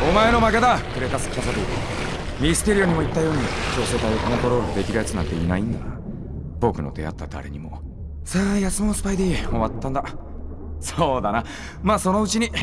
お前の負けだ。クレタス・キャサドミステリオにも言ったように調整隊をコントロールできるやつなんていないんだ僕の出会った誰にも。さあ休もうスパイディ終わったんだ。そうだな。まあそのうちに。うわっ